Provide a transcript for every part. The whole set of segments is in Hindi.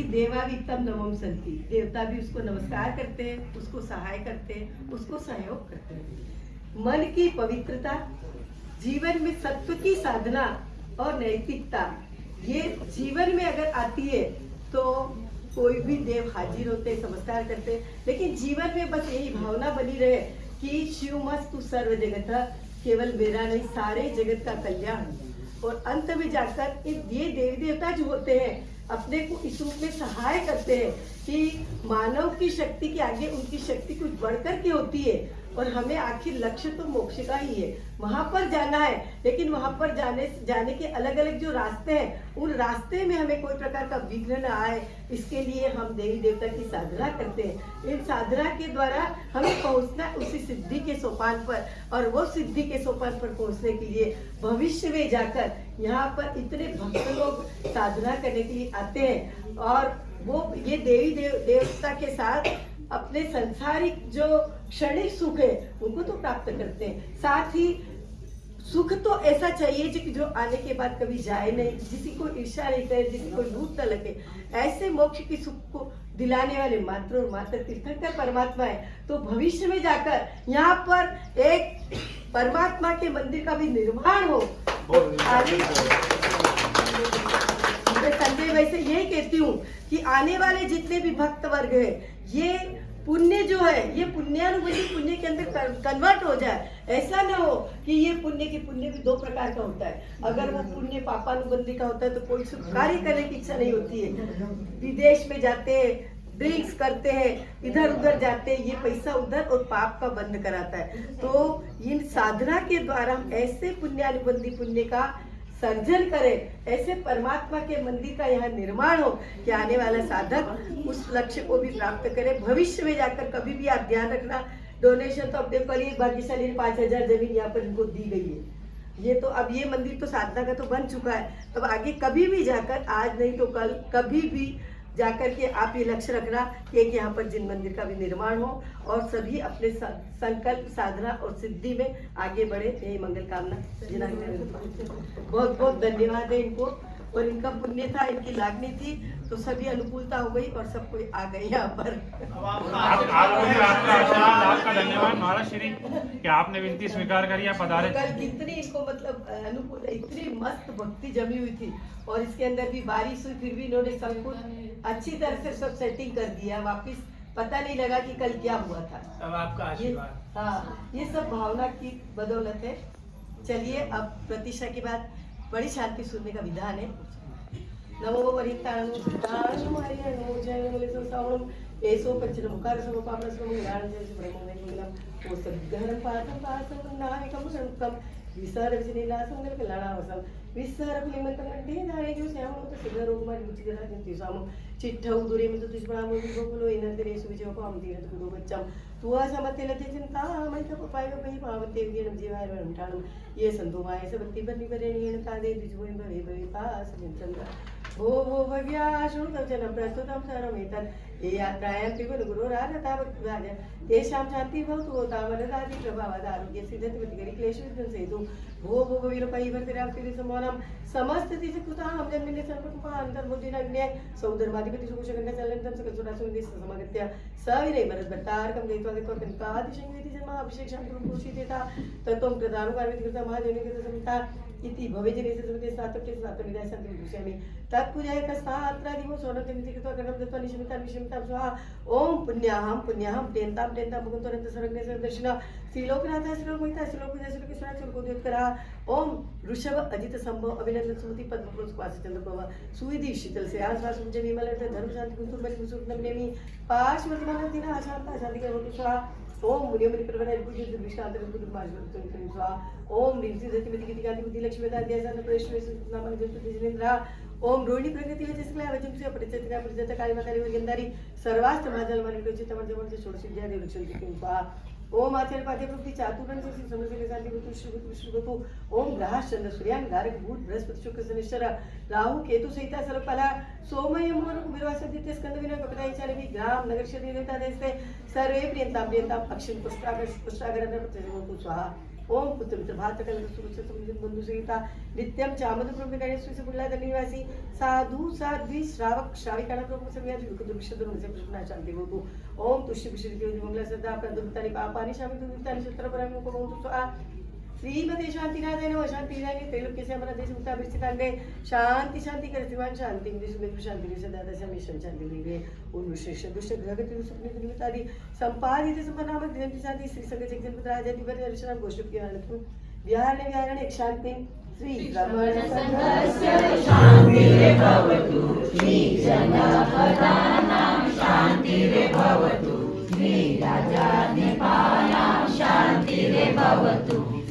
कि देवावितम नवम संति देवता भी उसको नमस्कार करते हैं, उसको सहाय करते हैं, उसको सहयोग करते हैं। मन की पवित्रता, जीवन में सत्व की साधना और नैतिकता, ये जीवन में अगर आती है तो कोई भी देव हाजिर होते नमस्कार करते। लेकिन जीवन में बस यही भावना बनी रहे कि शिव मस्त सर्व जगत केवल मेरा नहीं, सारे जगत का कल्याण। और अंत में जाकर ये देवी देवता जो होते हैं, अपने को इस रूप में सहाय करते हैं कि मानव की शक्ति के आगे उनकी शक्ति कुछ बढ़कर के होती है। और हमें आखिर लक्ष्य तो मोक्ष का ही है। वहाँ पर जाना है, लेकिन वहाँ पर जाने जाने के अलग अलग जो रास्ते हैं, उन रास्ते में हमें कोई प्रकार का विघ्न न आए। इसके लिए हम देवी देवता की साधना करते हैं। इन साधना के द्वारा हमें पहुँचना उसी सिद्धि के सोपान पर और वो सिद्धि के सोपान पर पहुँचने के लिए भविष्य में जाकर यहाँ पर इतने भक्त लोग साधना करने के लिए आते हैं। और वो ये देवी देव, देवता के साथ अपने संसारिक जो क्षणिक सुख है उनको तो प्राप्त करते हैं। साथ ही सुख तो ऐसा चाहिए जो जो आने के बाद कभी जाए नहीं। किसी को ईर्षा नहीं करे किसी को लूट न लगे। ऐसे मोक्ष की सुख को दिलाने वाले मात्र और मात्र तीर्थंकर परमात्मा है। तो भविष्य में जाकर यहाँ पर एक परमात्मा के मंदिर का भी निर्माण हो। मैं संजय वैसे यही कहती हूँ कि आने वाले जितने भी भक्त वर्ग है ये पुण्य जो है, ये पुण्यानुबंधी पुण्य के अंदर कन्वर्ट हो जाए, ऐसा ना हो कि ये पुण्य की पुण्य भी दो प्रकार का होता है। अगर वो पुण्य पापानुबंधी का होता है तो कोई कार्य करने की इच्छा नहीं होती है। विदेश में जाते हैं ड्रिंक्स करते हैं इधर उधर जाते हैं, ये पैसा उधर और पाप का बंद कराता है। तो इन साधना के द्वारा हम ऐसे पुण्यानुबंधी पुण्य का सर्जन करें, ऐसे परमात्मा के मंदिर का यहाँ निर्माण हो, कि आने वाला साधक उस लक्ष्य को भी प्राप्त करे, भविष्य में जाकर कभी भी आप ध्यान रखना डोनेशन तो अपने लिए भाग्यशाली ने पाँच हज़ार ज़मीन यहाँ पर इनको दी गई है। ये तो अब ये मंदिर तो साधना का तो बन चुका है अब आगे कभी भी जाकर, आज नहीं तो कल, कभी भी जाकर के आप ये लक्ष्य रखना कि एक यहाँ पर जिन मंदिर का भी निर्माण हो और सभी अपने संकल्प साधना और सिद्धि में आगे बढ़े। यही मंगल कामना। बहुत बहुत धन्यवाद है इनको। और इनका पुण्य था इनकी लागनी थी तो सभी अनुकूलता हो गई और सब कोई आ गए यहाँ पर। आपका धन्यवाद। महाराज श्री कि आपने विनती स्वीकार करी आप पधारे? कल कितनी इनको मतलब अनुकूल इतनी मस्त भक्ति जमी हुई थी और इसके अंदर भी बारिश हुई फिर भी इन्होंने सब कुछ अच्छी तरह से सब सेटिंग कर दिया। वापिस पता नहीं लगा कि कल क्या हुआ था। अब आपका आशीर्वाद। हाँ ये सब भावना की बदौलत है। चलिए अब प्रतीक्षा की बाद बड़ी शांति सुनने का विधान है। नमो वरिताणु सिद्धाणु हरिणो जय मंगलेशो सावणम एसो पंचन मुखार सम पापन सम ज्ञान जय ब्रह्म में मंगलम ओ सद्गहरम पाठम पाठम नामिकम संकम विसर विजनीला संगल कल्याणावसम विसर फिलिमंतम कंटे धारे जो श्याम तो सिद्ध रोग मारी बुद्धि जरा जंती साम चिट्ठा उदुरे में तो दुष्पणा मुनि गोकुलो इन तेरे सुविजय को हम तीरथ कुदो बच्चम तुआ समते लते चिंता मैं पाय को पही पावते विजयम जीवाय वंठाणम ये संतो माय सबति बन्नि परेणीण तादे द्विजोयं भवे भवे पास चंद्र भो भो भव्या शृणुतवचनं प्रस्तुतं सर्वमेतत् ये यात्रायां पिबन गुरोरारतावत्राज तेषां शान्तिः भवतु तावनदादि प्रभावादारोग्य सिद्धतिमतिकरि क्लेशविध्वंसयतु भो भो भवीरपैवर्तिराप्तिरि समोनं समस्त तिजकृतां जन्मिने सर्वकुपान्तर्बुद्धिनग्ने सौधर्माधिपति सुकुशगण्डचलन्तं सकलसुरासुनिधिः समगत्य। सविनय भरद्भट्टार्कं इति भवेजनेस्य समिते स्नातके स्नातमिदाय सन्ति विदुष्यामि तत्पूजाय कस्तात्रादिवो सोनतिमिति कृत्वा कर्णं दत्त्वा निशमितां विशमितां स्वाहा ॐ पुण्याहं पुण्याहं टेन्तां टेन्तां भगवन्तोरन्त सरङ्गे दर्शन श्रीलोकनाथ श्रीलोकमहिता श्रीलोकपूजा श्रीलोकेश्वरा श्रीलोकोद्योत्करा। ॐ ऋषभ अजित संभव अभिनंदन सुमति पद्मपुरुष वासचंद्र प्रभा सुविधि शीतल से आसपास मुझे विमल धर्म शांति कुंतुर बलि कुसुर नमनेमी पाश वर्तमान दिन अशांता शांति के स्वाहा। ओम मुनियमनी प्रभन भुज विश्रांत गुरु माजवतो ओम रिजी जति मिति गीति गाती मिति लक्ष्मी दादी आसन प्रेश्वर सुतना मन जस्तु जिनेंद्र ओम रोहिणी प्रगति वचस क्लय वचन से परिचय परिचय काली माता गंधारी। सर्वास्त महाजल मन प्रचित मन जमन से सोडसी जय देवक्षल की कृपा। ओम आचार्य पाद्य प्रवृत्ति चातुरन से समझ के शांति भूतु श्री विष्णु ओम ग्रह चंद्र सूर्यान गारक भूत बृहस्पति शुक्र शनिश्चर राहु केतु सहिता सर्वफला सोमय मोहन कुबेरवास द्वितीय स्कंद विनय कपिताई चालवी ग्राम नगर शरीर देवता देशते सर्वे प्रियंता प्रियंता अक्षिण पुष्टागर पुष्टागर स्वाहा। ओम पुत्र मित्र भात कल सुरक्षित समुद्र बंधु सहिता नित्यम चामद प्रभु गणेश श्री बुल्ला निवासी साधु साध्वी श्रावक श्राविकाणा प्रभु सगळ्या युग दुर्विषद म्हणजे प्रश्न शांती बोलतो ओम श्रीमती शांतिनाथाय शांतिनाथाय त्रैलोक्य विस्तांगे शांति शांति कर श्रीमान शांति में शांति सदा दशा मिशन शांति लिंगे उन विशेष दुष्ट ग्रह गति सुखनी आदि संपादित संपन्नाम दिव्य शांति श्री संग जगजन पुत्र दर्शन गोष्ठ की एक शांति श्री रमण संघस्य शांति भवतु श्री जनपदानां शांति भवतु श्री राजाधिपानां शांति भवतु।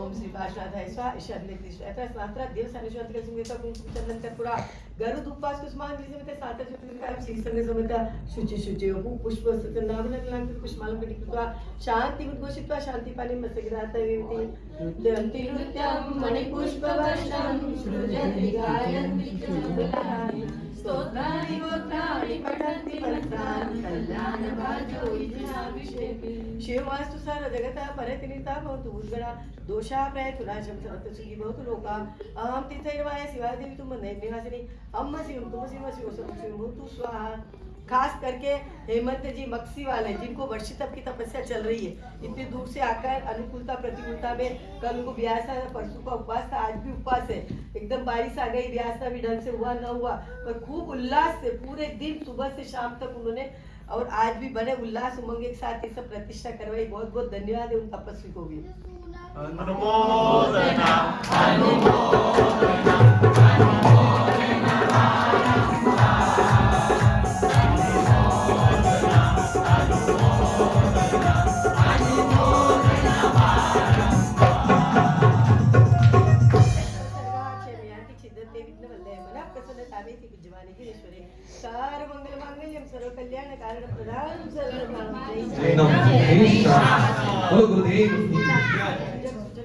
ओम श्री पार्श्वाधाय स्वा ईशान्य कृष्ण। स्नात्रा देव चंदन गरुड उपवास समेत सात श्री संग समेत शुचि शुचि पुष्प उद्घोषित्वा शान्ति पानि मस्तगिरातयेति नृत्यन्ति नृत्यं मणिपुष्पवर्षं सृजन्ति गायन्ति च मङ्गलानि स्तोत्राणि गोत्राणि पठन्ति कल्याणभाजो शिवमास्तु स्वाहा। खास करके हेमंत जी, मक्सी वाले, जिनको वर्षी तप की तपस्या चल रही है। इतनी दूर से आकर अनुकूलता, प्रतिकूलता में कल उनको ब्यास था परसों का उपवास था, आज भी उपवास है। एकदम बारिश आ गई, ब्यास भी ढंग से हुआ, न हुआ। पर खूब उल्लास से पूरे दिन सुबह से शाम तक उन्होंने और आज भी बड़े उल्लास उमंग के साथ ये सब प्रतिष्ठा करवाई। बहुत बहुत धन्यवाद है उन तपस्वी को भी। अनुमोदना प्रसन्नतामेति विद्यमाने சாரமங்கலமங்கல்யம் சர்வ கல்யாண காரண பிரதானம் சர்வ குருதேவ்